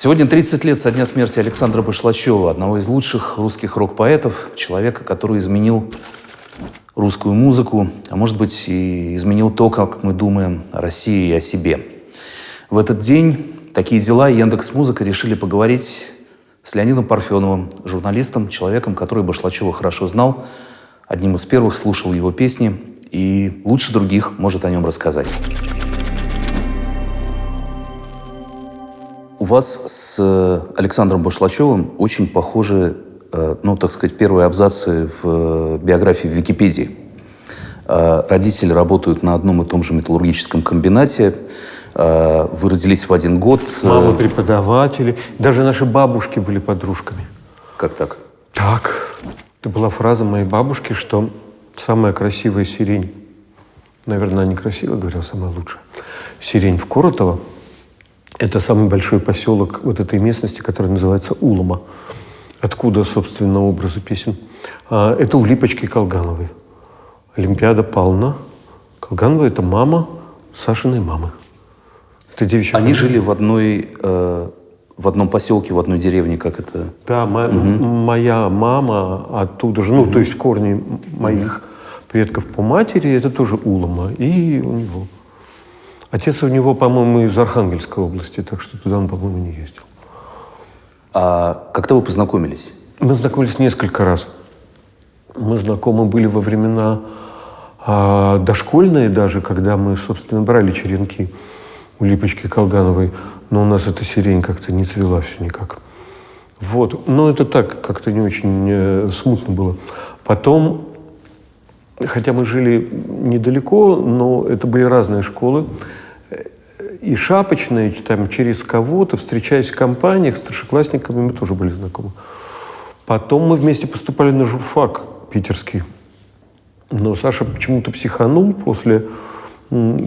Сегодня 30 лет со дня смерти Александра Башлачева, одного из лучших русских рок-поэтов, человека, который изменил русскую музыку, а может быть и изменил то, как мы думаем о России и о себе. В этот день такие дела Яндекс Музыка решили поговорить с Леонидом Парфеновым, журналистом, человеком, который Башлачева хорошо знал, одним из первых слушал его песни и лучше других может о нем рассказать. Вас с Александром Башлачевым очень похожи, э, ну, так сказать, первые абзацы в биографии в Википедии. Э, родители работают на одном и том же металлургическом комбинате. Э, вы родились в один год. Мама преподаватели. Даже наши бабушки были подружками. Как так? Так. Это была фраза моей бабушки, что самая красивая сирень, наверное, она некрасиво говорила, самая лучшая, сирень в Коротово – это самый большой поселок вот этой местности, который называется Улома. Откуда, собственно, образы песен? А, это у Липочки Колгановой. Олимпиада Павловна. Колганова – это мама Сашиной мамы. Это девичья Они фамилия. жили в одной, э, в одном поселке, в одной деревне, как это? Да, мо- угу. моя мама оттуда же, ну, угу. то есть корни моих угу. предков по матери, это тоже Улома. И у него Отец у него, по-моему, из Архангельской области, так что туда он, по-моему, не ездил. А когда вы познакомились? Мы знакомились несколько раз. Мы знакомы были во времена а, дошкольные даже, когда мы, собственно, брали черенки у Липочки Колгановой, но у нас эта сирень как-то не цвела все никак. Вот. Но это так, как-то не очень э, смутно было. Потом, хотя мы жили недалеко, но это были разные школы, и шапочные, там, через кого-то, встречаясь в компаниях, с старшеклассниками мы тоже были знакомы. Потом мы вместе поступали на журфак питерский. Но Саша почему-то психанул после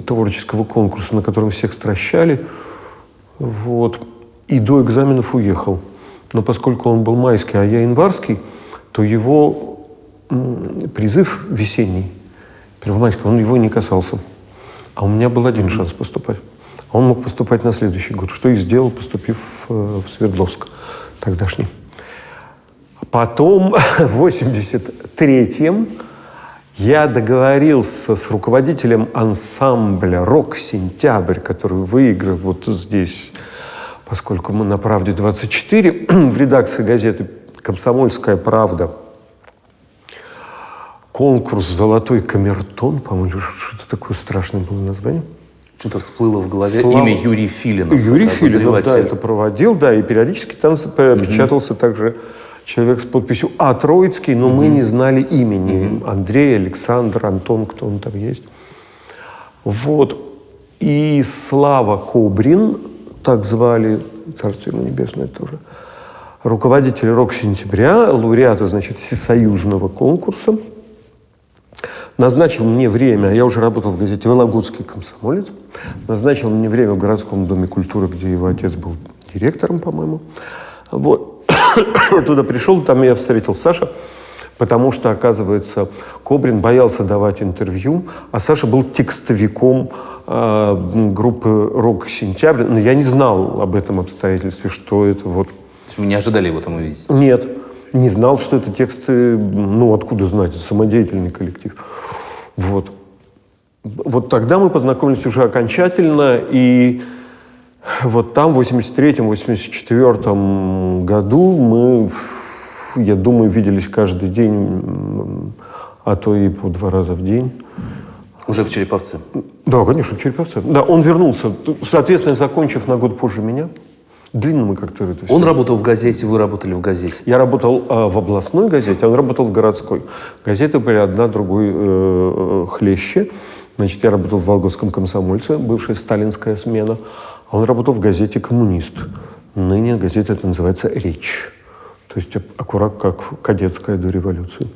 творческого конкурса, на котором всех стращали. Вот. И до экзаменов уехал. Но поскольку он был майский, а я январский, то его призыв весенний, первомайский, он его не касался. А у меня был один шанс поступать. Он мог поступать на следующий год, что и сделал, поступив э, в Свердловск тогдашний. Потом, в 83-м, я договорился с руководителем ансамбля «Рок-Сентябрь», который выиграл вот здесь, поскольку мы на «Правде-24», в редакции газеты «Комсомольская правда», конкурс «Золотой камертон», по-моему, что-то такое страшное было название – что-то всплыло в голове Слава... имя Юрий Филинов. Юрий Филинов, да, это проводил, да, и периодически там угу. печатался также человек с подписью А. Троицкий, но угу. мы не знали имени. Угу. Андрей, Александр, Антон, кто он там есть. Вот. И Слава Кобрин, так звали, царство ему небесное тоже, руководитель «Рок-сентября», лауреата, значит, всесоюзного конкурса – назначил мне время, я уже работал в газете «Вологодский комсомолец», назначил мне время в городском доме культуры, где его отец был директором, по-моему. Вот. туда пришел, там я встретил Саша, потому что, оказывается, Кобрин боялся давать интервью, а Саша был текстовиком э, группы «Рок Сентябрь». Но я не знал об этом обстоятельстве, что это вот... Вы не ожидали его там увидеть? Нет не знал, что это тексты, ну, откуда знать, это самодеятельный коллектив. Вот. Вот тогда мы познакомились уже окончательно, и вот там, в 83-84 году мы, я думаю, виделись каждый день, а то и по два раза в день. Уже в Череповце? Да, конечно, в Череповце. Да, он вернулся, соответственно, закончив на год позже меня. Длинно мы как-то это все. Он работал в газете, вы работали в газете? Я работал э, в областной газете, он работал в городской. Газеты были одна другой э, э, хлеще. Значит, я работал в Вологодском комсомольце, бывшая сталинская смена. А он работал в газете «Коммунист». Ныне газета это называется «Речь». То есть аккурат как кадетская до революции.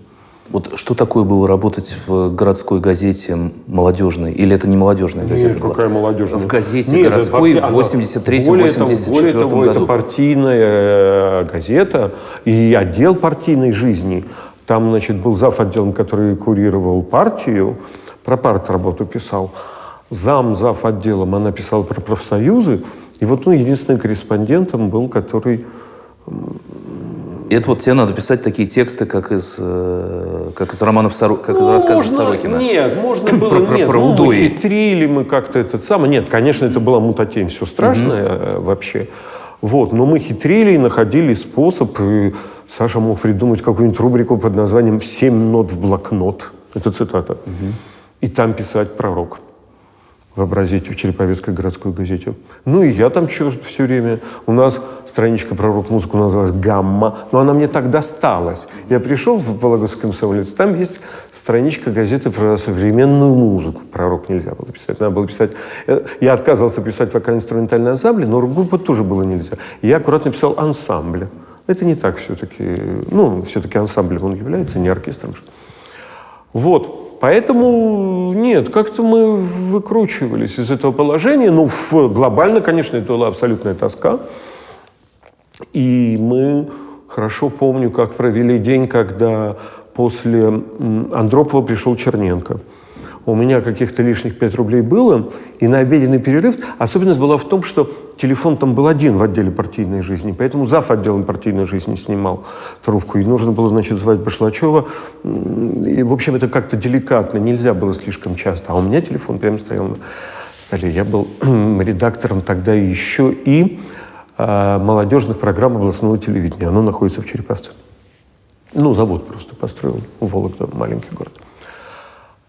Вот что такое было работать в городской газете молодежной? Или это не молодежная газета? Нет, была? какая молодежная? В газете Нет, городской в 83-84 Более того, году. это партийная э, газета и отдел партийной жизни. Там, значит, был зав. отделом, который курировал партию, про парт работу писал. зам, зав. отделом, она писала про профсоюзы. И вот он единственным корреспондентом был, который и это вот тебе надо писать такие тексты, как из, э, как из романов Соро... как ну, из рассказов можно, Сорокина. Нет, можно было, про, нет, про, ну, мы хитрили мы как-то этот самый. Нет, конечно, это была мутатень, все страшное угу. вообще. Вот, но мы хитрили и находили способ. И Саша мог придумать какую-нибудь рубрику под названием «Семь нот в блокнот». Это цитата. Угу. И там писать пророк вообразите, в Череповецкой городской газете. Ну и я там черт все время. У нас страничка про рок-музыку называлась «Гамма», но она мне так досталась. Я пришел в Вологодский комсомолец, там есть страничка газеты про современную музыку. Про рок нельзя было писать, надо было писать... Э, я отказывался писать вокально-инструментальные ансамбли, но рок-группа тоже было нельзя. И я аккуратно писал ансамбли. Это не так все-таки. Ну, все-таки ансамблем он является, не оркестром. Вот. Поэтому нет, как-то мы выкручивались из этого положения. Ну, в, глобально, конечно, это была абсолютная тоска. И мы хорошо помню, как провели день, когда после Андропова пришел Черненко у меня каких-то лишних 5 рублей было, и на обеденный перерыв особенность была в том, что телефон там был один в отделе партийной жизни, поэтому зав. отделом партийной жизни снимал трубку, и нужно было, значит, звать Башлачева. И, в общем, это как-то деликатно, нельзя было слишком часто. А у меня телефон прямо стоял на столе. Я был редактором тогда еще и э, молодежных программ областного телевидения. Оно находится в Череповце. Ну, завод просто построил, Вологда, маленький город.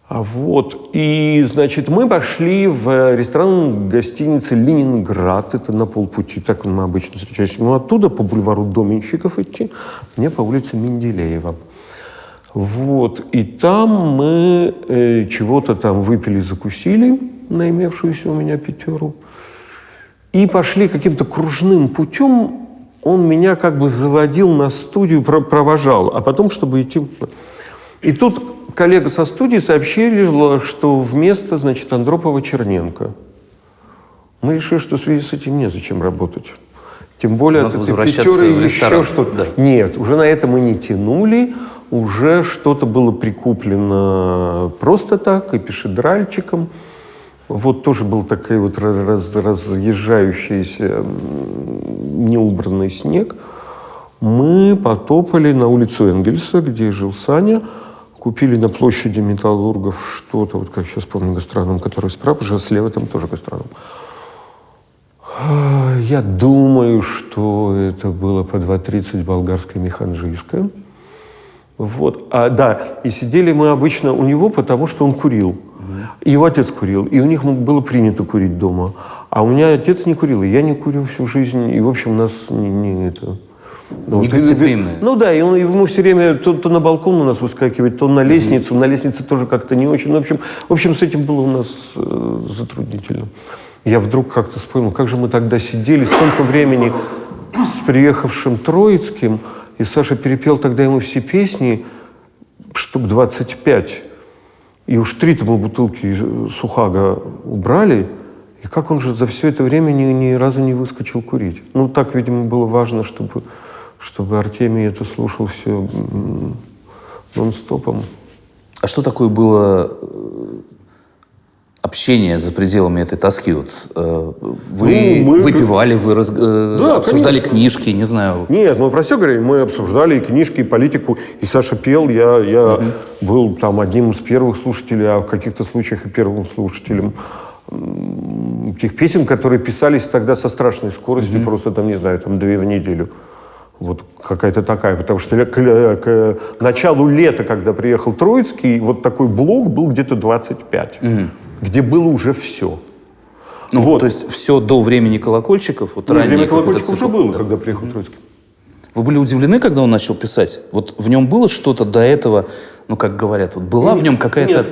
А вот. И, значит, мы пошли в ресторан гостиницы «Ленинград». Это на полпути, так мы обычно встречаемся. Ну, оттуда по бульвару Доменщиков идти, мне по улице Менделеева. Вот. И там мы э, чего-то там выпили, закусили на имевшуюся у меня пятеру. И пошли каким-то кружным путем. Он меня как бы заводил на студию, провожал. А потом, чтобы идти... И тут коллега со студии сообщили, что вместо, значит, Андропова Черненко. Мы решили, что в связи с этим незачем работать. Тем более, Надо это пятеры еще что-то. Да. Нет, уже на это мы не тянули. Уже что-то было прикуплено просто так, и пешедральчиком. Вот тоже был такой вот раз, разъезжающийся неубранный снег. Мы потопали на улицу Энгельса, где жил Саня, Купили на площади металлургов что-то, вот как сейчас помню, гастроном, который справа, же слева там тоже гастроном. Я думаю, что это было по 2.30 болгарское механжийское. Вот. А, да, и сидели мы обычно у него, потому что он курил. Mm-hmm. Его отец курил, и у них было принято курить дома. А у меня отец не курил, и я не курил всю жизнь. И, в общем, нас не, не это... Ну, Негостеприимные. Ну да, и он, ему все время то, то на балкон у нас выскакивает, то на лестницу. Mm-hmm. На лестнице тоже как-то не очень. Ну, в, общем, в общем, с этим было у нас э, затруднительно. Я вдруг как-то вспомнил, как же мы тогда сидели столько времени с приехавшим Троицким, и Саша перепел тогда ему все песни, штук 25. И уж три-то мы бутылки сухага убрали. И как он же за все это время ни, ни разу не выскочил курить? Ну, так, видимо, было важно, чтобы чтобы Артемий это слушал все нон-стопом. А что такое было э, общение за пределами этой тоски? Вот, э, вы ну, мы... выпивали, вы раз... Э, да, обсуждали конечно. книжки, не знаю. Нет, мы про все говорим. Мы обсуждали и книжки, и политику. И Саша пел. Я, я угу. был там одним из первых слушателей, а в каких-то случаях и первым слушателем тех песен, которые писались тогда со страшной скоростью, угу. просто там, не знаю, там две в неделю. Вот какая-то такая, потому что к, к, началу лета, когда приехал Троицкий, вот такой блок был где-то 25, угу. где было уже все. Ну, вот. то есть все до времени колокольчиков? Вот ну, время колокольчиков уже было, да. когда приехал Троицкий. Вы были удивлены, когда он начал писать? Вот в нем было что-то до этого, ну, как говорят, вот была нет, в нем какая-то...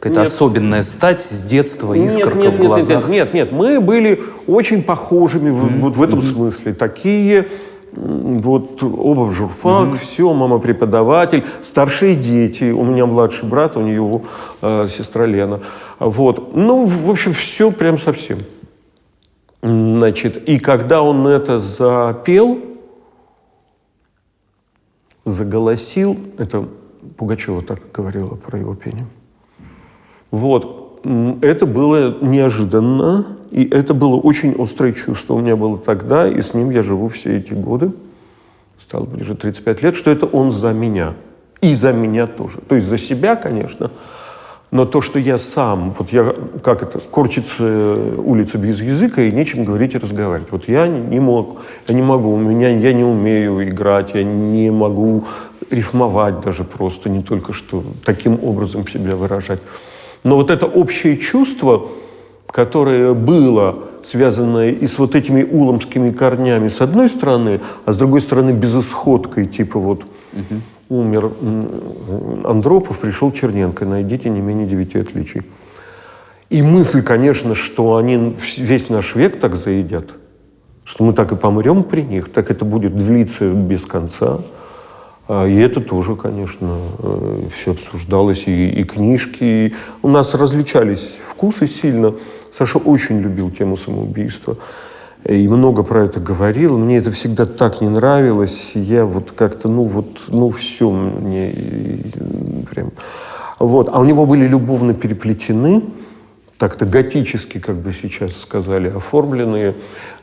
Какая-то особенная стать с детства, искорка нет, нет, в глазах? Нет, нет, нет, мы были очень похожими mm-hmm. вот в этом mm-hmm. смысле. Такие вот оба в журфак, mm-hmm. все, мама преподаватель, старшие дети, у меня младший брат, у нее э, сестра Лена. Вот. Ну, в общем, все прям совсем. Значит, и когда он это запел, заголосил, это Пугачева так говорила про его пение. Вот. Это было неожиданно, и это было очень острое чувство у меня было тогда, и с ним я живу все эти годы, стало быть, уже 35 лет, что это он за меня. И за меня тоже. То есть за себя, конечно, но то, что я сам, вот я, как это, корчится улица без языка и нечем говорить и разговаривать. Вот я не мог, я не могу, у меня, я не умею играть, я не могу рифмовать даже просто, не только что таким образом себя выражать. Но вот это общее чувство, которое было связанное и с вот этими уломскими корнями с одной стороны, а с другой стороны безысходкой, типа вот угу умер Андропов, пришел Черненко. Найдите не менее девяти отличий. И мысль, конечно, что они весь наш век так заедят, что мы так и помрем при них, так это будет длиться без конца. А, и это тоже, конечно, э, все обсуждалось, и, и книжки. И у нас различались вкусы сильно. Саша очень любил тему самоубийства и много про это говорил. Мне это всегда так не нравилось. Я вот как-то, ну вот, ну все мне прям... Вот. А у него были любовно переплетены так-то готически, как бы сейчас сказали, оформленные.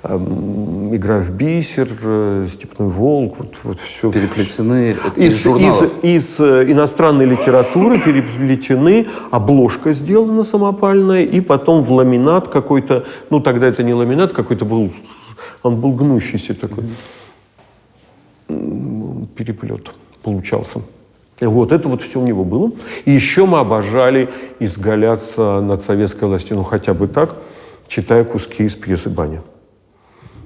Игра в бисер, э, степной волк, вот, вот все. Переплетены из, из, из, из э, иностранной литературы переплетены, обложка сделана самопальная, и потом в ламинат какой-то, ну тогда это не ламинат, какой-то был, он был гнущийся такой. Переплет получался. Вот это вот все у него было. И еще мы обожали изгаляться над советской властью, ну хотя бы так, читая куски из пьесы «Баня».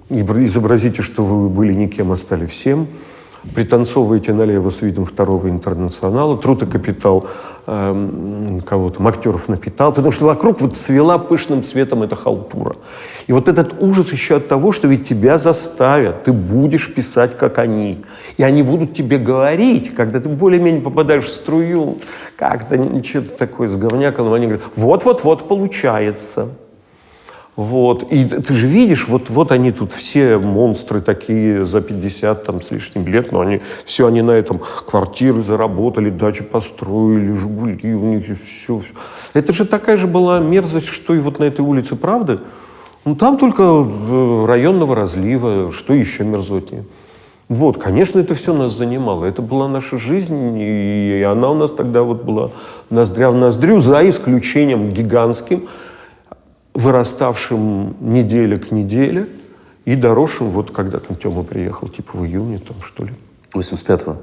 Изобразите, что вы были никем, а стали всем – пританцовываете налево с видом второго интернационала, труд и капитал э, кого-то, актеров напитал, потому что вокруг вот свела пышным цветом эта халтура. И вот этот ужас еще от того, что ведь тебя заставят, ты будешь писать, как они. И они будут тебе говорить, когда ты более-менее попадаешь в струю, как-то что-то такое с говняком, они говорят, вот-вот-вот получается. Вот. И ты же видишь, вот, вот они тут все монстры такие за 50 там, с лишним лет, но они, все они на этом квартиры заработали, дачи построили, Жигули у них и все, все. Это же такая же была мерзость, что и вот на этой улице Правды. Ну, там только районного разлива, что еще мерзотнее. Вот, конечно, это все нас занимало. Это была наша жизнь, и она у нас тогда вот была ноздря в ноздрю, за исключением гигантским – выраставшим неделя к неделе и доросшим, вот когда там Тёма приехал, типа в июне, там что ли. 85-го?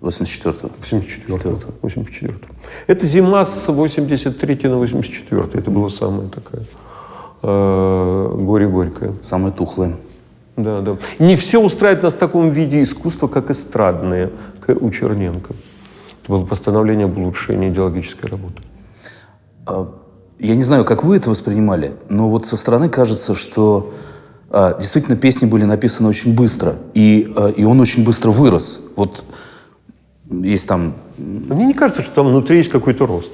84-го? 84-го. 84 Это зима с 83 на 84 Это была самая такая э, горе-горькая. Самая тухлая. Да, да. Не все устраивает нас в таком виде искусства, как эстрадное у Черненко. Это было постановление об улучшении идеологической работы. А я не знаю, как вы это воспринимали, но вот со стороны кажется, что а, действительно песни были написаны очень быстро, и, а, и он очень быстро вырос. Вот есть там... Мне не кажется, что там внутри есть какой-то рост.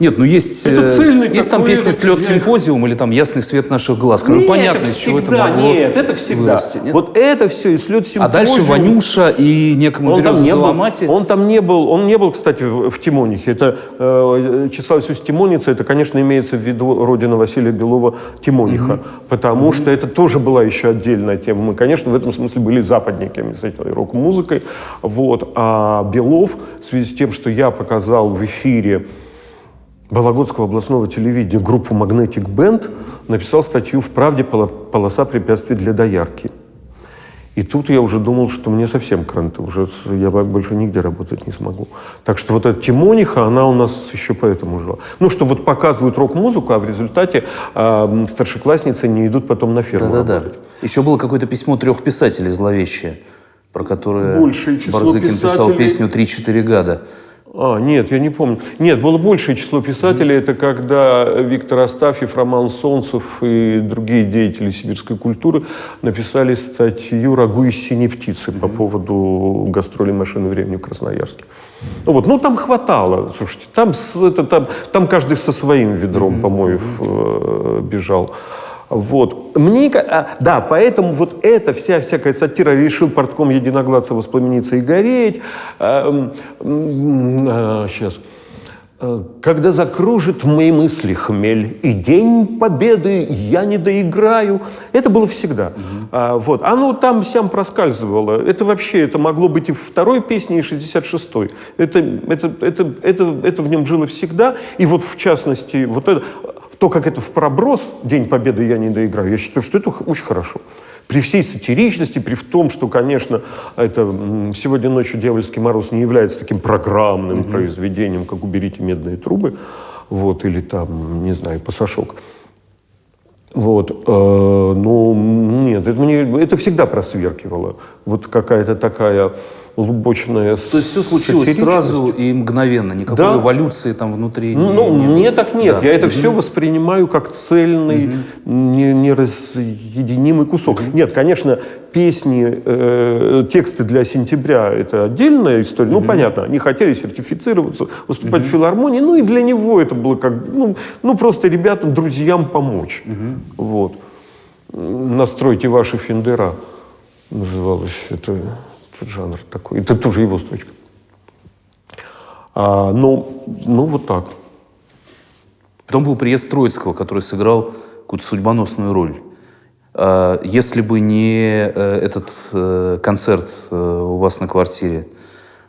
Нет, ну есть, это э, цельный есть там песня «Слет симпозиум» или там «Ясный свет наших глаз». Нет, понятно, из чего это могло Нет, это всегда. Вырасти, нет? Вот это все, и «Слет симпозиум». А дальше «Ванюша» и «Некому он там не был, Он там не был, он не был, кстати, в, в Тимонихе. Это э, Числав Иисус Тимоница, это, конечно, имеется в виду родина Василия Белова Тимониха, угу. потому угу. что это тоже была еще отдельная тема. Мы, конечно, в этом смысле были западниками с этой рок-музыкой. Вот. А Белов, в связи с тем, что я показал в эфире Вологодского областного телевидения группу Magnetic Band написал статью «В правде полоса препятствий для доярки». И тут я уже думал, что мне совсем кранты, уже я больше нигде работать не смогу. Так что вот эта Тимониха, она у нас еще поэтому жила. Ну, что вот показывают рок-музыку, а в результате э, старшеклассницы не идут потом на ферму Да-да-да. Еще было какое-то письмо трех писателей зловещее, про которое Большее Барзыкин писателей... писал песню «Три-четыре года». А, нет, я не помню. Нет, было большее число писателей. Это когда Виктор Астафьев, Роман Солнцев и другие деятели сибирской культуры написали статью «Рагу из синей птицы» по поводу гастроли машины времени в Красноярске. Ну вот, ну там хватало, слушайте, там, это, там, там каждый со своим ведром помоев э, бежал. Вот. Мне, а, да, поэтому вот эта вся всякая сатира решил портком единоглаца воспламениться и гореть. А, а, сейчас. Э, когда закружит мои мысли хмель, и день победы я не доиграю. Это было всегда. Угу. А, вот. Оно там всем проскальзывало. Это вообще, это могло быть и второй песне, и 66-й. Это, это, это, это, это в нем жило всегда. И вот в частности, вот это, то, как это в проброс «День Победы я не доиграю», я считаю, что это очень хорошо. При всей сатиричности, при том, что, конечно, это «Сегодня ночью дьявольский мороз» не является таким программным mm-hmm. произведением, как «Уберите медные трубы», вот, или там, не знаю, «Пасашок». Вот, э, ну, нет, это, мне, это всегда просверкивало. Вот какая-то такая глубочная То есть все случилось сразу и мгновенно, никакой да. эволюции там внутри? Ну, не, мне так нет. Да. Я это угу. все воспринимаю как цельный, угу. не, неразъединимый кусок. Угу. Нет, конечно, песни, э, тексты для сентября – это отдельная история. Угу. Ну, понятно, они хотели сертифицироваться, выступать угу. в филармонии, ну и для него это было как, ну, ну просто ребятам, друзьям помочь. Угу. Вот. «Настройте ваши фендера» называлось это жанр такой. Это тоже его строчка. А, ну, ну, вот так. Потом был приезд Троицкого, который сыграл какую-то судьбоносную роль. А, если бы не э, этот э, концерт э, у вас на квартире,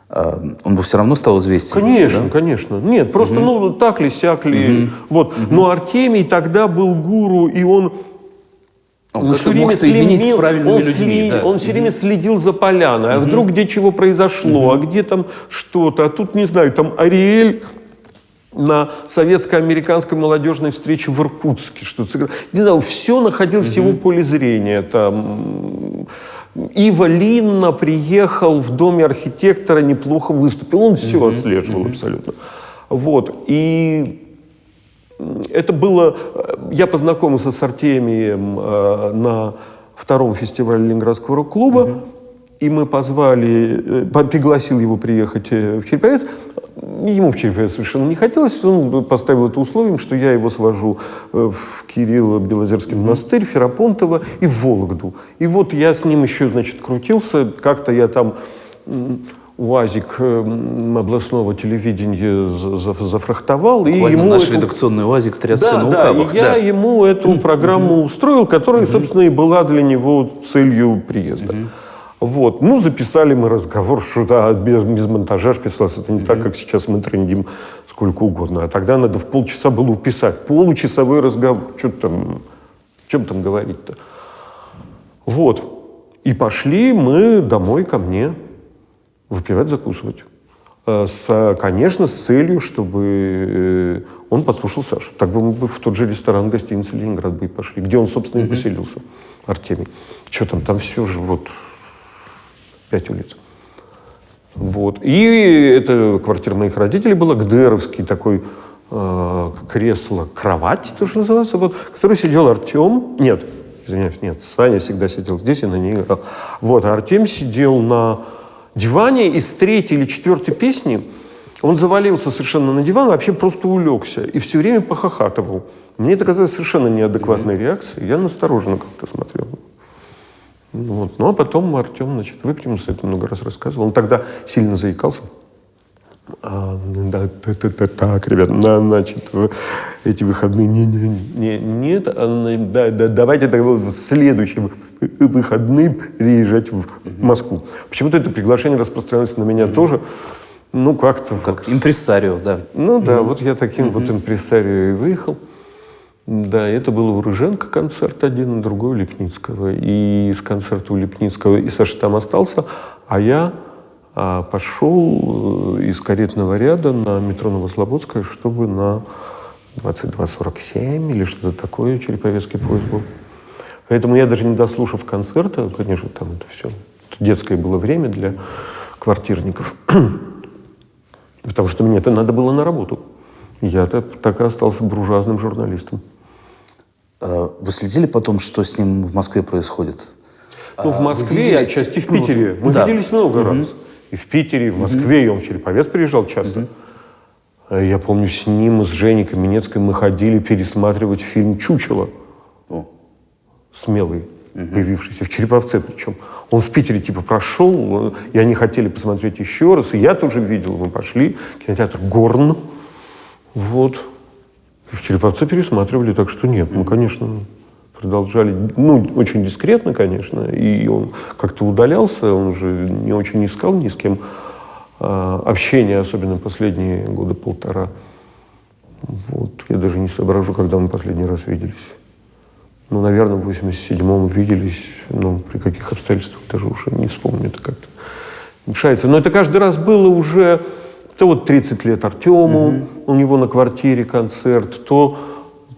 а, он бы все равно стал известен. Конечно, да? конечно. Нет, просто, угу. ну, так ли, сяк ли. Угу. Вот. Угу. Но Артемий тогда был гуру, и он он ну, все время следил, он людьми. Сли, да. Он все время следил за поляной. А угу. вдруг где чего произошло, угу. а где там что-то. А тут, не знаю, там Ариэль на советско-американской молодежной встрече в Иркутске что-то. Не знаю, все находил угу. в его поле зрения. Там... Ива Линна приехал в доме архитектора, неплохо выступил. Он все угу. отслеживал угу. абсолютно. Вот. И это было... Э, я познакомился с Артемием э, на втором фестивале Ленинградского рок-клуба. Угу. И мы позвали, э, пригласил его приехать в Череповец. Ему в Череповец совершенно не хотелось. Он поставил это условием, что я его свожу в Кирилло-Белозерский монастырь, Ферапонтово и в Вологду. И вот я с ним еще, значит, крутился. Как-то я там УАЗик эм, областного телевидения зафрахтовал. Буквально и ему наш эту... редакционный УАЗик трясся да, на да, и я да. ему эту программу устроил, которая, собственно, и была для него целью приезда. Вот. Ну, записали мы разговор, что да, без, без монтажа писалось. Это не так, как сейчас мы трендим сколько угодно. А тогда надо в полчаса было уписать. Получасовой разговор. Что там, о чем там говорить-то? Вот. И пошли мы домой ко мне выпивать, закусывать. Э, с, конечно, с целью, чтобы э, он послушал Сашу. Так бы мы бы в тот же ресторан гостиницы «Ленинград» бы и пошли, где он, собственно, и поселился, Артемий. Что там, там все же вот пять улиц. Вот. И это квартира моих родителей была, ГДРовский такой э, кресло, кровать тоже называется, вот, в которой сидел Артем, нет, извиняюсь, нет, Саня всегда сидел здесь и на ней играл. Вот, а Артем сидел на диване из третьей или четвертой песни он завалился совершенно на диван, вообще просто улегся и все время похохатывал. Мне это казалось совершенно неадекватной mm-hmm. реакцией. Я настороженно как-то смотрел. Вот. Ну, а потом Артем, значит, выпрямился, это много раз рассказывал. Он тогда сильно заикался. А, да, да, да, да, так, ребят, на, значит, эти выходные, не, не, не, нет, а, да, да, давайте тогда в следующие выходные приезжать в Москву. Почему-то это приглашение распространяется на меня тоже, ну, как-то... Как импресарио, да. Ну, да, вот я таким вот импресарио и выехал. Да, это был у Рыженко концерт один, другой у Лепницкого. И с концерта у Лепницкого и Саша там остался, а я а пошел э, из каретного ряда на метро Новослободская, чтобы на 22.47 или что-то такое Череповецкий поезд был. Поэтому я даже не дослушав концерта, конечно, там это все это детское было время для квартирников, потому что мне это надо было на работу. Я так, и остался буржуазным журналистом. А вы следили потом, что с ним в Москве происходит? Ну, в а Москве, а отчасти в Питере. Мы да. виделись много угу. раз. И в Питере, и в Москве, mm-hmm. и он в Череповец приезжал часто. Mm-hmm. Я помню, с ним и с Женей Каменецкой мы ходили пересматривать фильм «Чучело». Oh. Смелый, mm-hmm. появившийся, в Череповце причем. Он в Питере типа прошел, и они хотели посмотреть еще раз, и я тоже видел, мы пошли, кинотеатр «Горн». Вот. В Череповце пересматривали, так что нет, мы, конечно, продолжали, ну, очень дискретно, конечно, и он как-то удалялся, он уже не очень искал ни с кем а, общения, особенно последние года полтора. Вот. Я даже не соображу, когда мы последний раз виделись. Ну, наверное, в 87-м виделись, но при каких обстоятельствах даже уже не вспомню, это как-то мешается. Но это каждый раз было уже, то вот 30 лет Артему, угу. у него на квартире концерт, то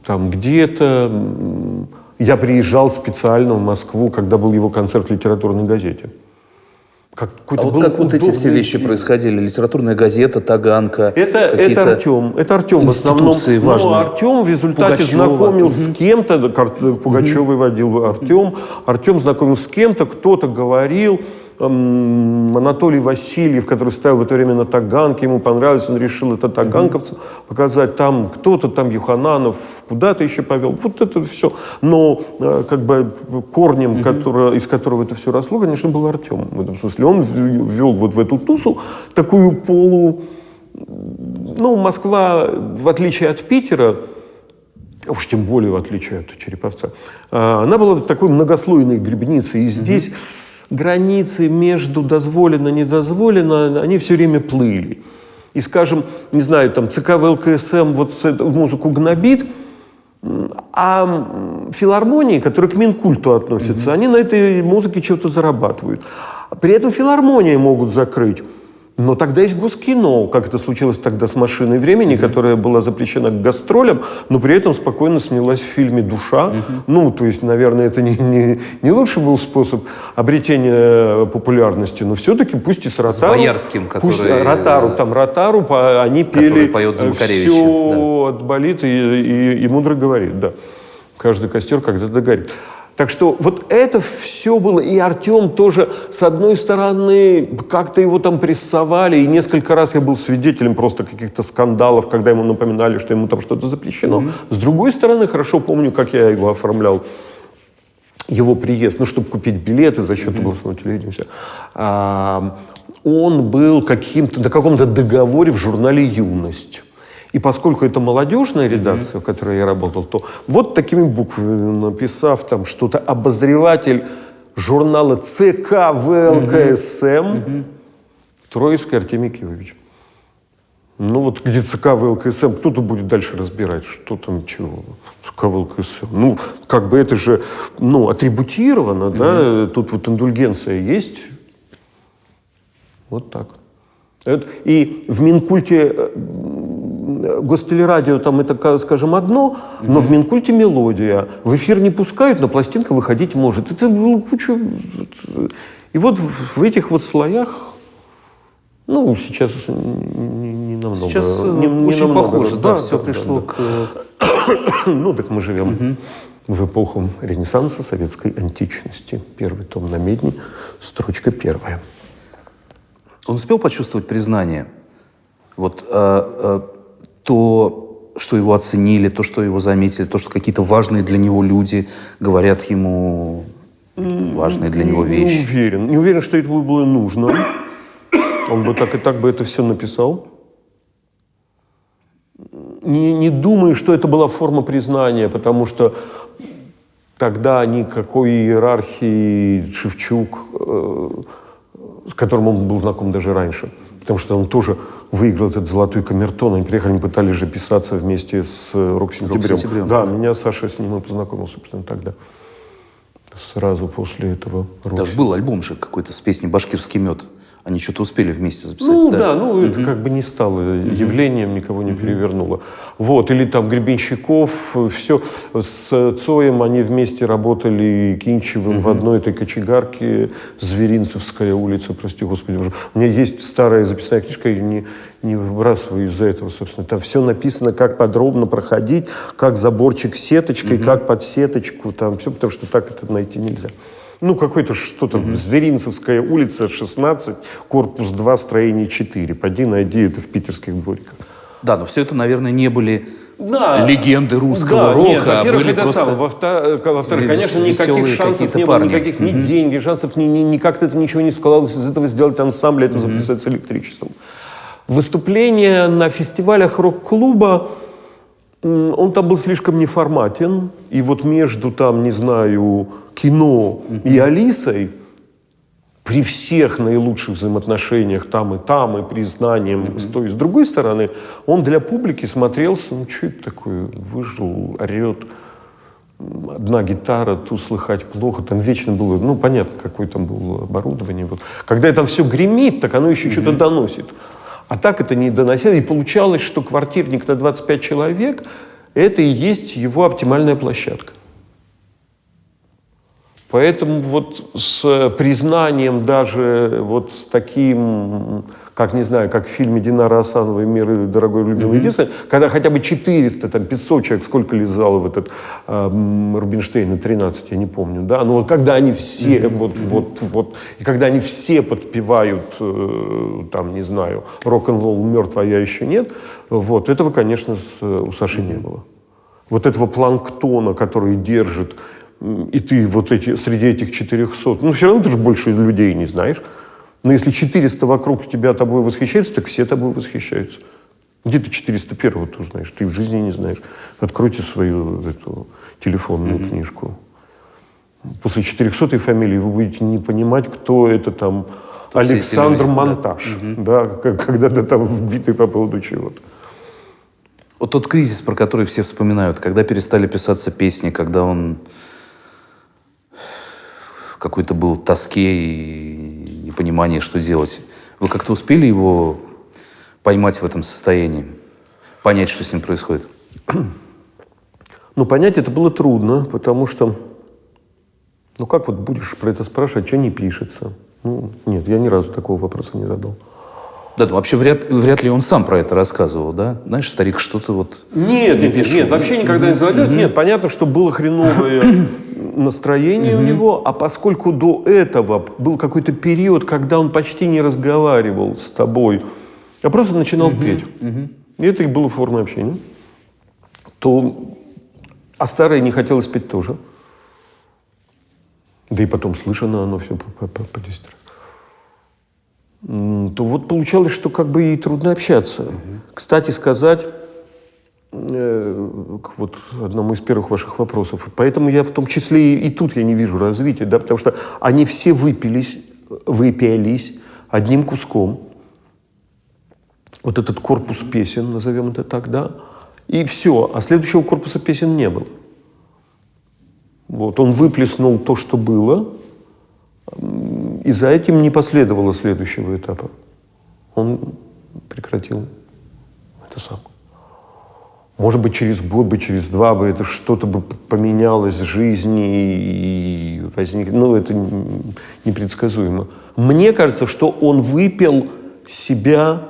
там где-то. Я приезжал специально в Москву, когда был его концерт в литературной газете. Как, а вот как вот эти все вещи происходили? Литературная газета, Таганка? Это, это Артем. Это Артем в основном. Важные. Ну, Артем в результате Пугачева. знакомил угу. с кем-то, Пугачевой угу. водил Артем. Артем знакомил с кем-то, кто-то говорил, Анатолий Васильев, который ставил в это время на Таганке, ему понравилось, он решил это таганковцам показать. Там кто-то, там Юхананов, куда-то еще повел. Вот это все. Но э, как бы корнем, который, из которого это все росло, конечно, был Артем. В этом смысле он ввел вот в эту тусу такую полу... Ну, Москва, в отличие от Питера, уж тем более в отличие от Череповца, э, она была такой многослойной гребницей. И здесь... Mm-hmm границы между дозволено и недозволено, они все время плыли. И, скажем, не знаю, там ЦК ВЛКСМ вот эту музыку гнобит, а филармонии, которые к Минкульту относятся, mm-hmm. они на этой музыке что-то зарабатывают. При этом филармонии могут закрыть. Но тогда есть Госкино, как это случилось тогда с «Машиной времени», mm-hmm. которая была запрещена к гастролям, но при этом спокойно снялась в фильме «Душа». Mm-hmm. Ну, то есть, наверное, это не, не, не лучший был способ обретения популярности, но все-таки пусть и с Ротару. С Боярским, который... Пусть Ротару, там Ротару, они пели поет за «Все да. отболит и, и, и мудро говорит», да. Каждый костер когда-то горит. Так что вот это все было, и Артем тоже, с одной стороны, как-то его там прессовали, и несколько раз я был свидетелем просто каких-то скандалов, когда ему напоминали, что ему там что-то запрещено. Mm-hmm. С другой стороны, хорошо помню, как я его оформлял его приезд, ну, чтобы купить билеты за счет mm-hmm. областного телевидения. Все. А, он был каким-то, на каком-то договоре в журнале «Юность». И поскольку это молодежная редакция, mm-hmm. в которой я работал, то вот такими буквами написав там что-то обозреватель журнала ЦК ВЛКСМ mm-hmm. Троицкий Артемий Киевич. Ну вот где ЦК ВЛКСМ, кто-то будет дальше разбирать, что там чего. ЦК ВЛКСМ. Ну, как бы это же, ну, атрибутировано, mm-hmm. да, тут вот индульгенция есть. Вот так. И в Минкульте э, гостелерадио там это, скажем, одно, но в Минкульте мелодия. В эфир не пускают, но пластинка выходить может. Это было куча... И вот в этих вот слоях ну, сейчас не, не намного. Сейчас не, не очень намного, похоже, да, да все да, пришло да, к... ну, так мы живем угу. в эпоху Ренессанса советской античности. Первый том на медне, строчка первая. Он успел почувствовать признание? Вот э, э, то, что его оценили, то, что его заметили, то, что какие-то важные для него люди говорят ему важные для него вещи. Не уверен. Не уверен, что это было нужно. Он бы так и так бы это все написал. Не, не думаю, что это была форма признания, потому что тогда никакой иерархии Шевчук, э, с которым он был знаком даже раньше, потому что он тоже выиграл этот золотой камертон. Они приехали, они пытались же писаться вместе с «Рок-сентябрем». Рок да, меня Саша с ним и познакомил, собственно, тогда. Сразу после этого. Даже был альбом же какой-то с песней «Башкирский мед». Они что-то успели вместе записать. Ну да, да ну угу. это как бы не стало явлением, никого не угу. перевернуло. Вот, или там Гребенщиков, все. С Цоем они вместе работали Кинчевым угу. в одной этой кочегарке, Зверинцевская улица, прости господи. У меня есть старая записная книжка, я не, не выбрасываю из-за этого, собственно. Там все написано, как подробно проходить, как заборчик сеточкой, угу. как под сеточку, там все, потому что так это найти нельзя. Ну, какой-то что-то, угу. Зверинцевская улица, 16, корпус 2, строение 4. Пойди найди это в питерских двориках. Да, но все это, наверное, не были да. легенды русского да, рока. Нет, а во-первых, это просто... самое. Во-вторых, во конечно, никаких шансов не парни. было, никаких ни mm денег, шансов, ни, ни, ни как-то это ничего не складывалось из этого сделать ансамбль, это mm записать с электричеством. Выступление на фестивалях рок-клуба, он там был слишком неформатен. И вот между там, не знаю, кино и Алисой, при всех наилучших взаимоотношениях там и там, и признанием mm-hmm. с той и с другой стороны, он для публики смотрелся, ну что это такое, выжил, орет, одна гитара, ту слыхать плохо, там вечно было, ну понятно, какое там было оборудование. Вот. Когда там все гремит, так оно еще mm-hmm. что-то доносит. А так это не доносило. И получалось, что квартирник на 25 человек – это и есть его оптимальная площадка. Поэтому вот с признанием даже вот с таким, как не знаю, как в фильме Динара Асановой «Мир дорогой любимый mm-hmm. единственный», когда хотя бы 400, там 500 человек, сколько лизало в этот э, Рубинштейн, 13, я не помню, да, но вот когда они все, mm-hmm. вот, вот, вот, и когда они все подпевают, э, там, не знаю, рок-н-ролл мертв, а я еще нет, вот, этого, конечно, с, у Саши mm-hmm. не было. Вот этого планктона, который держит и ты вот эти, среди этих 400, ну, все равно ты же больше людей не знаешь. Но если 400 вокруг тебя тобой восхищаются, так все тобой восхищаются. Где ты 401 ты узнаешь? Ты в жизни не знаешь. Откройте свою эту телефонную mm-hmm. книжку. После 400 фамилии вы будете не понимать, кто это там кто Александр Монтаж. Да, mm-hmm. да когда-то там вбитый по поводу чего-то. Вот тот кризис, про который все вспоминают, когда перестали писаться песни, когда он какой-то был тоске и непонимание, что делать. Вы как-то успели его поймать в этом состоянии? Понять, что с ним происходит? Ну, понять это было трудно, потому что, ну, как вот будешь про это спрашивать, что не пишется? Ну, нет, я ни разу такого вопроса не задал. Да, вообще вряд, вряд ли он сам про это рассказывал, да? Знаешь, старик что-то вот... Нет, нет, нет, нет, вообще никогда не задает. Нет, понятно, что было хреновое настроение у него, а поскольку до этого был какой-то период, когда он почти не разговаривал с тобой, а просто начинал петь, и это и было формой общения, то... А старое не хотелось петь тоже. Да и потом слышано оно все по, по, по, по 10 раз то вот получалось, что как бы ей трудно общаться. Угу. Кстати сказать, э, вот одному из первых ваших вопросов, поэтому я в том числе и, и тут я не вижу развития, да, потому что они все выпились, выпились одним куском. Вот этот корпус песен, назовем это так, да, и все, а следующего корпуса песен не было. Вот, он выплеснул то, что было, и за этим не последовало следующего этапа. Он прекратил это сам. Может быть, через год бы, через два бы это что-то бы поменялось в жизни и возник... Ну, это непредсказуемо. Мне кажется, что он выпил себя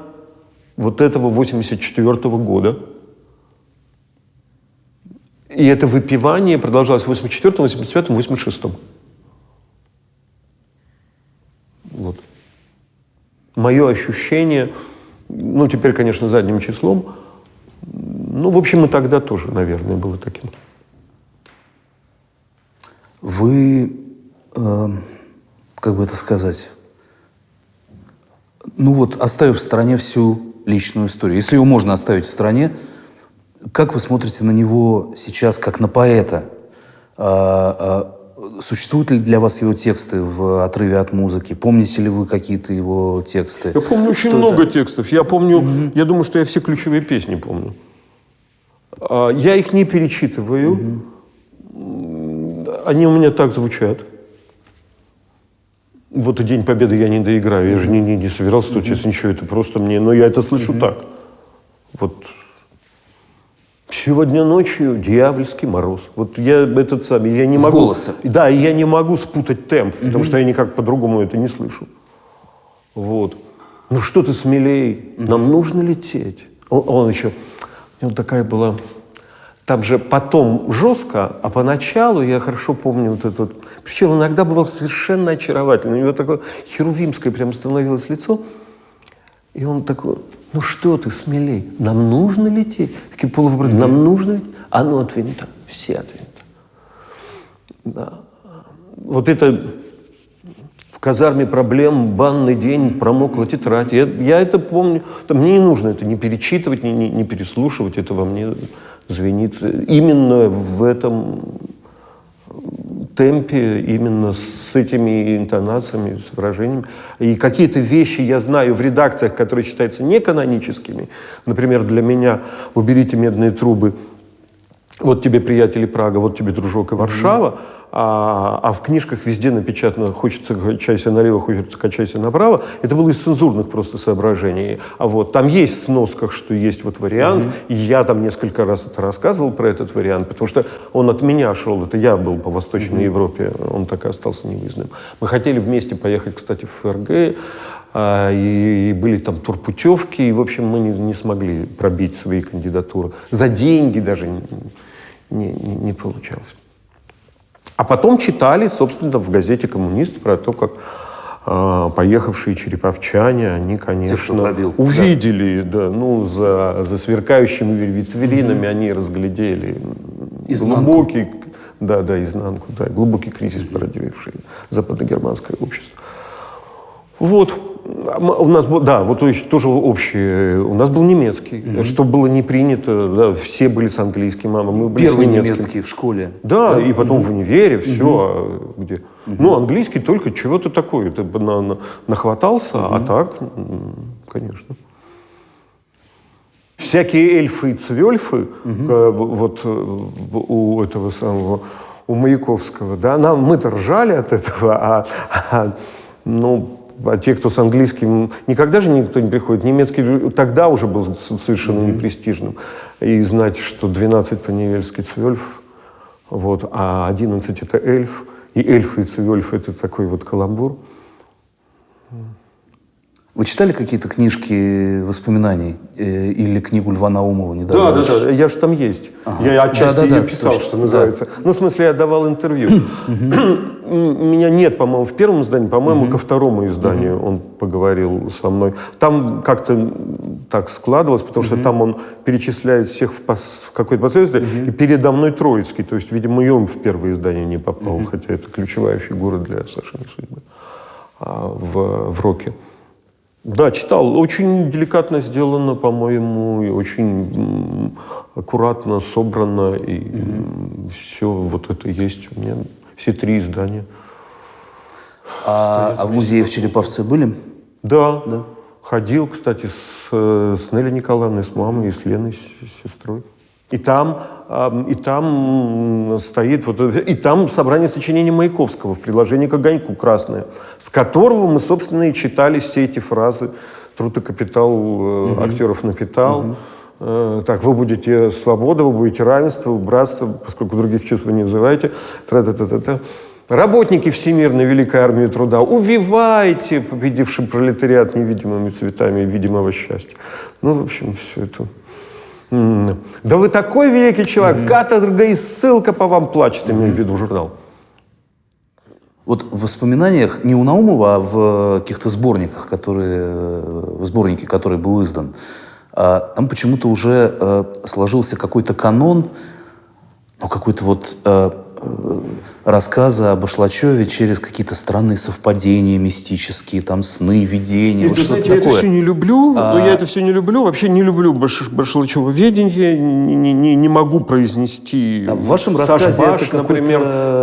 вот этого 84 -го года. И это выпивание продолжалось в 84, 85, 86. Вот. Мое ощущение, ну, теперь, конечно, задним числом, ну, в общем, и тогда тоже, наверное, было таким. Вы, э, как бы это сказать, ну вот, оставив в стороне всю личную историю, если его можно оставить в стороне, как вы смотрите на него сейчас, как на поэта? А, а, Существуют ли для вас его тексты в отрыве от музыки? Помните ли вы какие-то его тексты? Я помню очень что много это? текстов. Я помню, угу. я думаю, что я все ключевые песни помню. А, я их не перечитываю. Угу. Они у меня так звучат. Вот и День Победы я не доиграю. Я же не, не, не собирался тут сейчас ничего. Это просто мне... Но я это слышу так. Вот Сегодня ночью дьявольский мороз. Вот я этот самый, я не С могу... голоса. Да, я не могу спутать темп, угу. потому что я никак по-другому это не слышу. Вот. Ну что ты смелей, угу. нам нужно лететь. Он, он еще, у него такая была... Там же потом жестко, а поначалу я хорошо помню вот это вот. Причем иногда бывал совершенно очаровательный. У него такое херувимское прям становилось лицо. И он такой, ну что ты, смелей, нам нужно лететь. Такие полувопросы, нам нужно лететь. А ну от винта, все от винта. Да. Вот это казарме проблем, банный день, промокла тетрадь. Я, я это помню. Мне не нужно это не перечитывать, не, не, не переслушивать. Это во мне звенит. Именно в этом темпе, именно с этими интонациями, с выражениями. И какие-то вещи я знаю в редакциях, которые считаются неканоническими. Например, для меня «Уберите медные трубы», «Вот тебе, приятели, Прага», «Вот тебе, дружок, и Варшава». Mm-hmm а, а в книжках везде напечатано «хочется качайся налево, хочется качайся направо». Это было из цензурных просто соображений. А вот там есть в сносках, что есть вот вариант, mm-hmm. и я там несколько раз это рассказывал про этот вариант, потому что он от меня шел, это я был по Восточной mm-hmm. Европе, он так и остался невыездным. Мы хотели вместе поехать, кстати, в ФРГ, а, и, и были там турпутевки, и, в общем, мы не, не смогли пробить свои кандидатуры. За деньги даже не, не, не получалось. А потом читали, собственно, в газете «Коммунист» про то, как э, поехавшие череповчане, они, конечно, пробил, увидели, да. да, ну, за, за сверкающими витринами mm-hmm. они разглядели изнанку. глубокий, да, да, изнанку, да, глубокий кризис, породивший западногерманское общество. Вот, у нас был, да, вот тоже общий. У нас был немецкий, mm-hmm. что было не принято. Да, все были с английским, мама. Мы были Первый немецкий в школе. Да, да. и потом mm-hmm. в универе, все. Mm-hmm. Где. Mm-hmm. Ну, английский только чего-то такое. Ты на, на, нахватался, mm-hmm. а так, конечно. Всякие эльфы и цвельфы, mm-hmm. вот э, у этого самого, у Маяковского, да, нам мы-то ржали от этого, а, а ну, а те, кто с английским... Никогда же никто не приходит. Немецкий тогда уже был совершенно mm-hmm. непрестижным. И знать, что 12 по-невельски цвельф, вот, а 11 это эльф, и эльфы и цвельф это такой вот каламбур. Вы читали какие-то книжки воспоминаний э, или книгу Льва Наумова недавно? Да, да, да, я же там есть. Ага. Я отчасти да, да, ее да, писал, точно. что называется. Да. Ну, в смысле, я давал интервью. Меня нет, по-моему, в первом издании, по-моему, ко второму изданию он поговорил со мной. Там как-то так складывалось, потому что там он перечисляет всех в, в какой-то последовательности, и передо мной Троицкий. То есть, видимо, и он в первое издание не попал, хотя это ключевая фигура для совершенно судьбы а, в, в роке. Да, читал. Очень деликатно сделано, по-моему, и очень аккуратно собрано. И угу. все вот это есть у меня. Все три издания. А, а в музее в Череповце были? Да. да. Ходил, кстати, с, с Нелли Николаевной, с мамой и с Леной, с сестрой. И там, и там стоит, вот, и там собрание сочинений Маяковского в приложении к огоньку красное, с которого мы, собственно, и читали все эти фразы «Труд и капитал угу. актеров напитал», угу. так, вы будете свобода, вы будете равенство, братство, поскольку других чувств вы не называете, тра-та-та-та-та. Работники Всемирной Великой Армии Труда, увивайте победивший пролетариат невидимыми цветами видимого счастья. Ну, в общем, все это... Да вы такой великий человек, mm-hmm. каторга и ссылка по вам плачет, имею в виду журнал. Вот в воспоминаниях не у Наумова, а в каких-то сборниках, которые, в сборнике, который был издан, а там почему-то уже э, сложился какой-то канон, ну какой-то вот э, Э, рассказы об Ашлачеве через какие-то странные совпадения мистические, там сны, видения, вот что-то такое. Я это все не люблю, а... я это все не люблю, вообще не люблю Баш... Башлачева ведение, не, не, не могу произнести. А в вашем рассказе Баш, это например,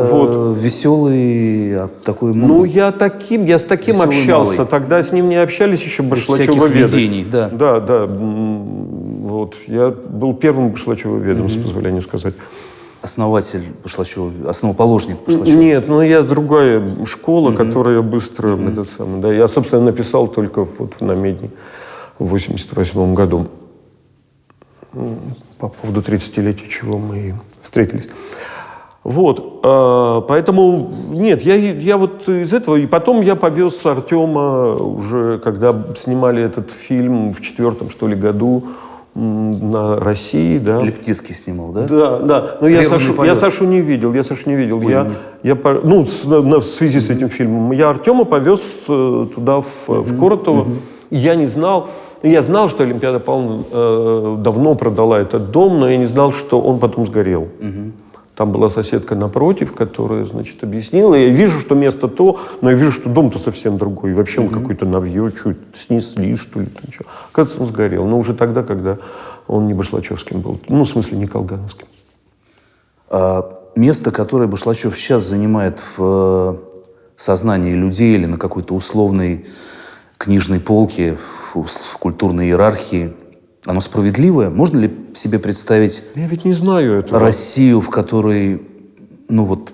вот. веселый а, такой... Ну, я таким, я с таким общался, малый. тогда с ним не общались еще Башлачева видений, да. Да, да, вот, я был первым Башлачева ведом, mm-hmm. с позволения сказать основатель Башлачева, основоположник Башлачева? Нет, ну я другая школа, mm-hmm. которая быстро mm-hmm. этот самый, да, я, собственно, написал только вот на Медне в 88 году по поводу 30-летия, чего мы встретились. Вот, э, поэтому нет, я, я вот из этого, и потом я повез Артема уже, когда снимали этот фильм в четвертом, что ли, году, на России, да. Лептицкий снимал, да? Да, да. Но я Сашу, я Сашу не видел, я Сашу не видел. Ой, я, я, ну, с, на, в связи с этим фильмом. Я Артема повез э, туда, в, в Коротово. И я не знал, я знал, что Олимпиада Павловна э, давно продала этот дом, но я не знал, что он потом сгорел. Там была соседка напротив, которая, значит, объяснила. Я вижу, что место то, но я вижу, что дом-то совсем другой. И вообще он mm-hmm. какой-то навье, чуть снесли, что ли. Там, что. Оказывается, он сгорел. Но уже тогда, когда он не Башлачевским был. Ну, в смысле, не Колгановским. А место, которое Башлачев сейчас занимает в э, сознании людей или на какой-то условной книжной полке, в, в культурной иерархии – оно справедливое? Можно ли себе представить Я ведь не знаю этого. Россию, в которой, ну вот,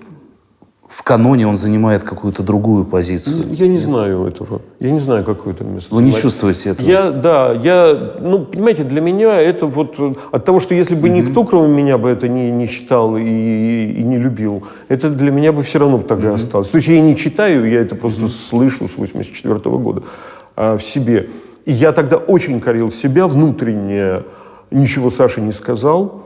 в каноне он занимает какую-то другую позицию? Я не Нет? знаю этого. Я не знаю, какое это место. Вы не чувствуете этого? Я, да, я, ну, понимаете, для меня это вот от того, что если бы mm-hmm. никто, кроме меня, бы это не, не читал и, и не любил, это для меня бы все равно тогда mm-hmm. осталось. То есть я не читаю, я это просто mm-hmm. слышу с 84 года а, в себе. И я тогда очень корил себя внутренне, ничего Саше не сказал.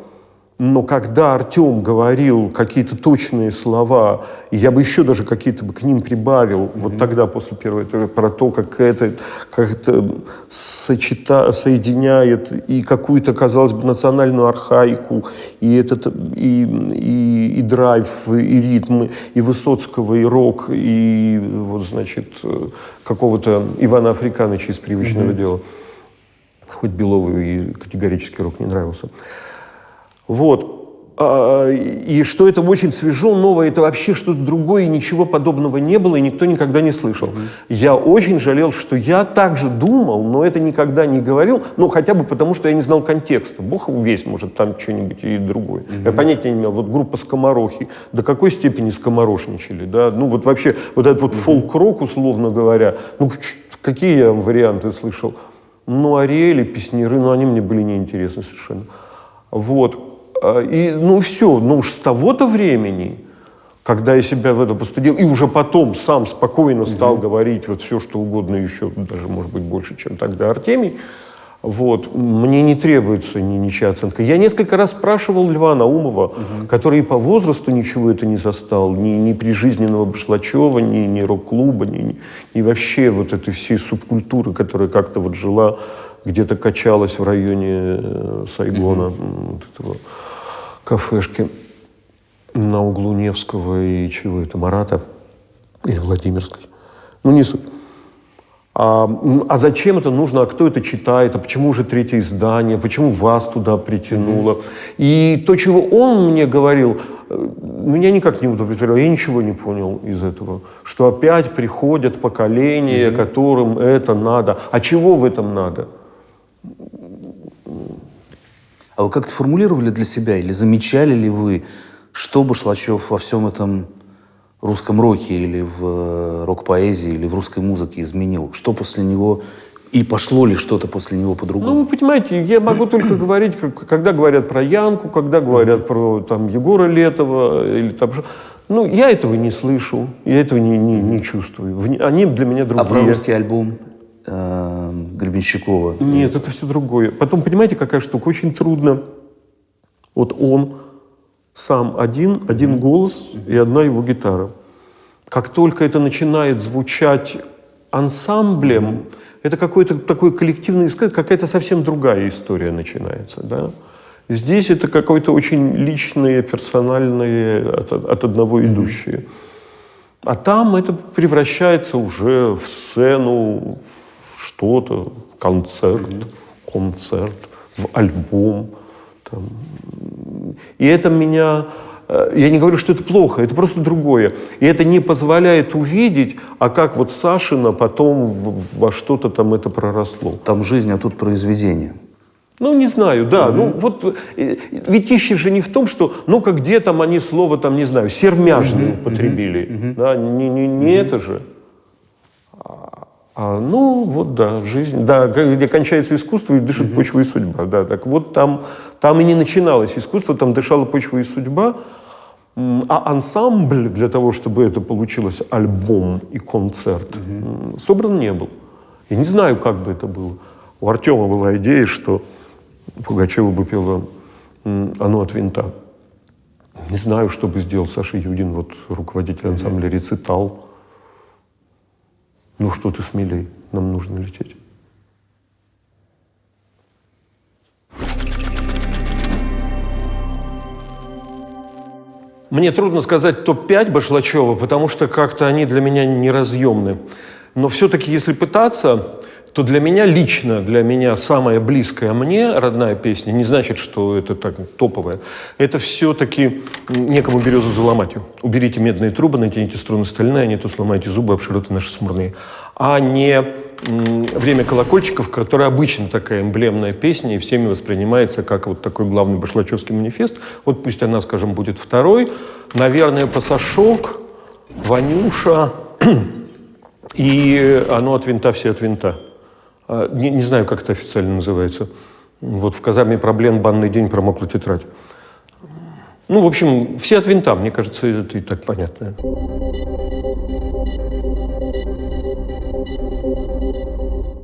Но когда Артем говорил какие-то точные слова, я бы еще даже какие-то бы к ним прибавил, mm-hmm. вот тогда, после первой, про то, как это, как это сочета, соединяет и какую-то, казалось бы, национальную архаику, и, этот, и, и, и драйв, и ритмы, и Высоцкого, и рок, и вот, значит, какого-то Ивана Африкановича из «Привычного mm-hmm. дела». Хоть Белову и категорически рок не нравился. Вот. А, и что это очень свежо, новое, это вообще что-то другое, и ничего подобного не было, и никто никогда не слышал. Mm-hmm. Я очень жалел, что я также думал, но это никогда не говорил, ну, хотя бы потому, что я не знал контекста. Бог весь, может, там что-нибудь и другое. Mm-hmm. Я понятия не имел. Вот группа «Скоморохи», до какой степени скоморошничали, да? Ну, вот вообще, вот этот вот mm-hmm. фолк-рок, условно говоря, ну, какие я варианты слышал? Ну, Ариэли, Песниры, ну, они мне были неинтересны совершенно. Вот. А, и, ну, все, ну уж с того-то времени, когда я себя в это постудил, и уже потом сам спокойно стал угу. говорить вот все, что угодно еще, даже, может быть, больше, чем тогда Артемий, вот, мне не требуется ни, ничья оценка. Я несколько раз спрашивал Льва Наумова, угу. который по возрасту ничего это не застал, ни, ни прижизненного Башлачева, ни, ни рок-клуба, ни, ни, ни вообще вот этой всей субкультуры, которая как-то вот жила, где-то качалась в районе э, Сайгона, угу. вот этого кафешке на углу Невского и чего это, Марата или Владимирской. Ну, не суть. А, а зачем это нужно, а кто это читает, а почему уже третье издание, почему вас туда притянуло. И то, чего он мне говорил, э, меня никак не удовлетворило, я ничего не понял из этого. Что опять приходят поколения, mm-hmm. которым это надо. А чего в этом надо? А вы как-то формулировали для себя или замечали ли вы, что Башлачев во всем этом русском роке или в э, рок-поэзии или в русской музыке изменил? Что после него и пошло ли что-то после него по-другому? Ну, вы понимаете, я могу только говорить, когда говорят про Янку, когда говорят про там, Егора Летова или там... Ну, я этого не слышу, я этого не, не, не чувствую. Они для меня другие. А про русский альбом? Гребенщикова? Нет, это все другое. Потом, понимаете, какая штука? Очень трудно. Вот он сам один, один голос и одна его гитара. Как только это начинает звучать ансамблем, это какой-то такой коллективный искать, какая-то совсем другая история начинается. Да? Здесь это какое-то очень личное, персональное, от, от одного идущее. А там это превращается уже в сцену, что-то, концерт, концерт, в альбом. Там. И это меня... Э, я не говорю, что это плохо, это просто другое. И это не позволяет увидеть, а как вот Сашина потом во что-то там это проросло. Там жизнь, а тут произведение. Ну, не знаю, да. Mm-hmm. Ну, вот э, ведь ищешь же не в том, что, ну-ка, где там они слово, там, не знаю, сермяжное mm-hmm. употребили. Mm-hmm. Да, не, не, не mm-hmm. это же. А, ну, вот да, жизнь, да, где кончается искусство и дышит mm-hmm. почва и судьба, да, так вот там, там и не начиналось искусство, там дышала почва и судьба, а ансамбль для того, чтобы это получилось альбом и концерт, mm-hmm. собран не был. Я не знаю, как бы это было. У Артема была идея, что Пугачева бы пела «Оно от винта». Не знаю, что бы сделал Саша Юдин, вот руководитель ансамбля «Рецитал». Ну что ты смелей, нам нужно лететь. Мне трудно сказать топ-5 Башлачева, потому что как-то они для меня неразъемны. Но все-таки, если пытаться, то для меня лично, для меня самая близкая мне родная песня, не значит, что это так топовая, это все-таки «Некому березу заломать». Уберите медные трубы, натяните струны стальные, а не то сломайте зубы об широты наши смурные. А не «Время колокольчиков», которая обычно такая эмблемная песня и всеми воспринимается как вот такой главный башлачевский манифест. Вот пусть она, скажем, будет второй. Наверное, «Пасашок», «Ванюша» и «Оно от винта, все от винта». А, не, не знаю, как это официально называется. Вот в казарме проблем банный день промокла тетрадь. Ну, в общем, все от винта, мне кажется, это и так понятно.